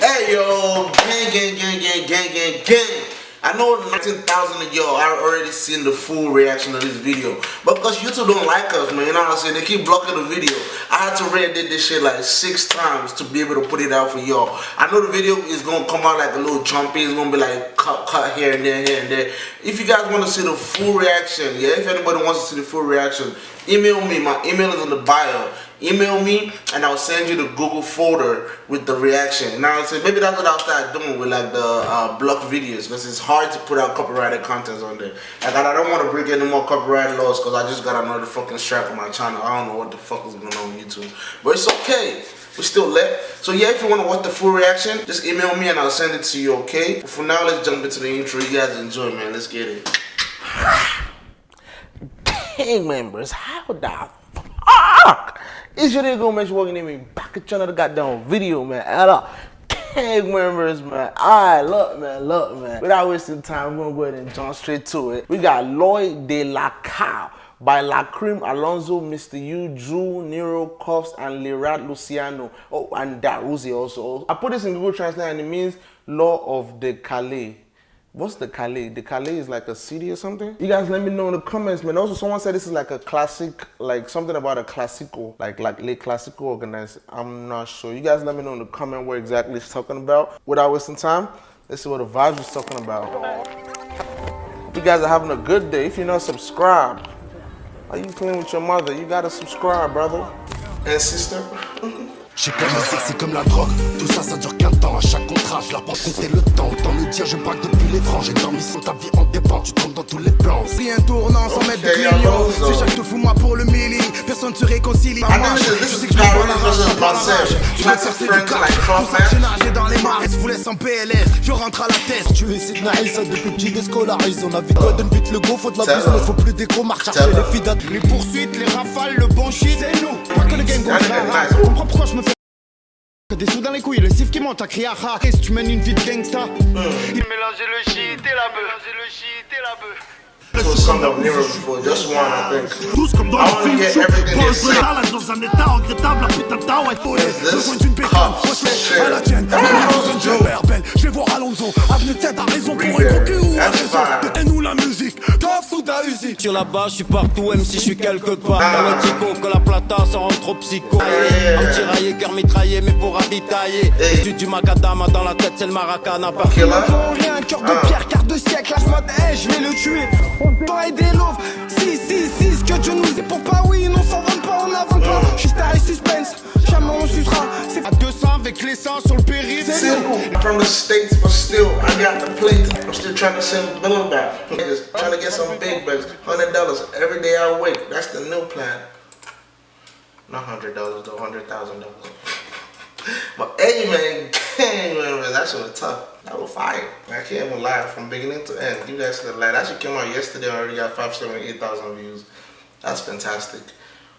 Hey yo, gang, gang, gang, gang, gang, gang, gang. I know 19,000 of y'all are already seen the full reaction of this video. But because YouTube don't like us, man, you know what I'm saying? They keep blocking the video. I had to re-edit this shit like six times to be able to put it out for y'all. I know the video is going to come out like a little jumpy. It's going to be like cut, cut here and there, here and there. If you guys want to see the full reaction, yeah, if anybody wants to see the full reaction, email me. My email is in the bio email me and I'll send you the Google folder with the reaction. Now say maybe that's what I'll start doing with like the uh, blocked videos because it's hard to put out copyrighted content on there. Like I don't want to break any more copyright laws because I just got another fucking strike on my channel. I don't know what the fuck is going on YouTube, but it's okay. We still lit. So yeah, if you want to watch the full reaction, just email me and I'll send it to you, okay? But for now, let's jump into the intro. You guys enjoy, man. Let's get it. Gang members, how the it's your nigga make sure walking in me back at another goddamn video, man. Add up. Gang members, man. Alright, look, man, look, man. Without wasting time, we're gonna go ahead and jump straight to it. We got Lloyd de la Cow by Lacrim Alonzo, Mr. U, Drew, Nero, Cuffs, and Lirat Luciano. Oh, and Daruzi also. I put this in Google Translate and it means Law of the Calais. What's the Calais? The Calais is like a city or something? You guys let me know in the comments, man. Also, someone said this is like a classic, like something about a classical, like like late classical organized. I'm not sure. You guys let me know in the comment what exactly it's talking about. Without wasting time, let's see what the vibes is talking about. You guys are having a good day. If you're not subscribed, are you playing with your mother? You gotta subscribe, brother and sister. J'ai comme musique, c'est comme la drogue. Tout ça, ça dure qu'un temps. À chaque contrat, je leur prends compter le temps. Autant le dire, je braque depuis les francs J'ai dormi sur ta vie en dépend. Tu tombes dans tous les plans. Si un tournant sans mettre de clignot Si chaque te fout moi pour le milli. Personne se réconcilie. En marche Je sais que je m'envoie la rage sans planage Je vais chercher du cash Pour ça j'ai nagé dans les mares Je vous laisse en PLS Je rentre à la tête Tu es Sidney ça depuis petit déscolarise On a vite quoi donne vite le go Faut de la business Faut plus d'écho Marche chercher les filles Les poursuites, les rafales, le des sous dans les couilles, le sif qui monte à crier à Si tu mènes une vie de gangsta. Il mélangeait le shit et la bœuf le shit et la bœuf. Tous comme dans le film, je pense de l'âge dans un état regrettable, la putain de tao est folle. Besoin d'une bécane, wesh, à la tienne, dans un jeu belle. Je vais voir Alonso, avenue raison pour la base, je suis partout, même si je suis quelque part. Dans que la plata, ça rend trop psycho. Un petit raillé, cœur mitraillé, mais pour ravitailler. Tu du macadam dans la tête, c'est le maracana. Par rien, cœur de pierre, quart de siècle, lâche mode, hey, je vais le tuer. Toi et des loaves, si, si, si, ce que Dieu nous est pour pas, oui, non, s'en vend pas, on n'avance pas. J'suis star et suspense, jamais on sucera. C'est à 200 avec l'essence sur le périph'. From the States, but still, I got the plate. I'm still trying to send Bill back. Niggas trying to get some big bucks. $100 every day I wait. That's the new plan. Not $100 though, $100,000. But hey man, man, that shit was tough. That was fire. I can't even lie from beginning to end. You guys can lie. That shit came out yesterday. I already got five, seven, eight thousand views. That's fantastic.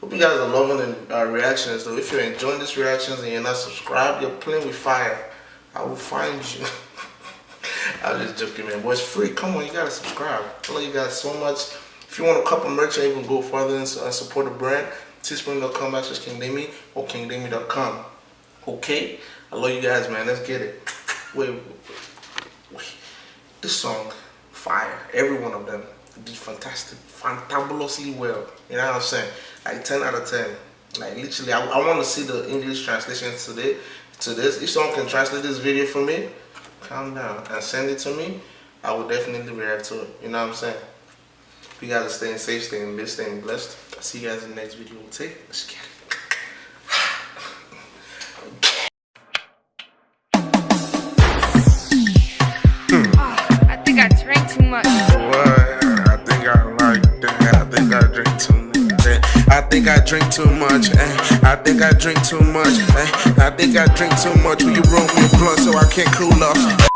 Hope you guys are loving the uh, reactions though. If you're enjoying these reactions and you're not subscribed, you're playing with fire. I will find you. I'm just joking, man. But it's free. Come on, you gotta subscribe. I love you guys so much. If you want a couple merch and even go further and support the brand, teespring.com slash kingdemy or kingdemy.com. Okay? I love you guys, man. Let's get it. Wait, wait, wait. This song, fire. Every one of them did fantastic, fantabulously well. You know what I'm saying? Like 10 out of 10. Like literally, I, I want to see the English translation to this. To this, if someone can translate this video for me, calm down and send it to me. I will definitely react to it. You know what I'm saying? You guys are staying safe, staying blessed, staying blessed. I'll see you guys in the next video. Take. It. Think I drink too much. Eh? I think I drink too much. Eh? I think I drink too much. Will you roll me a blunt so I can't cool off?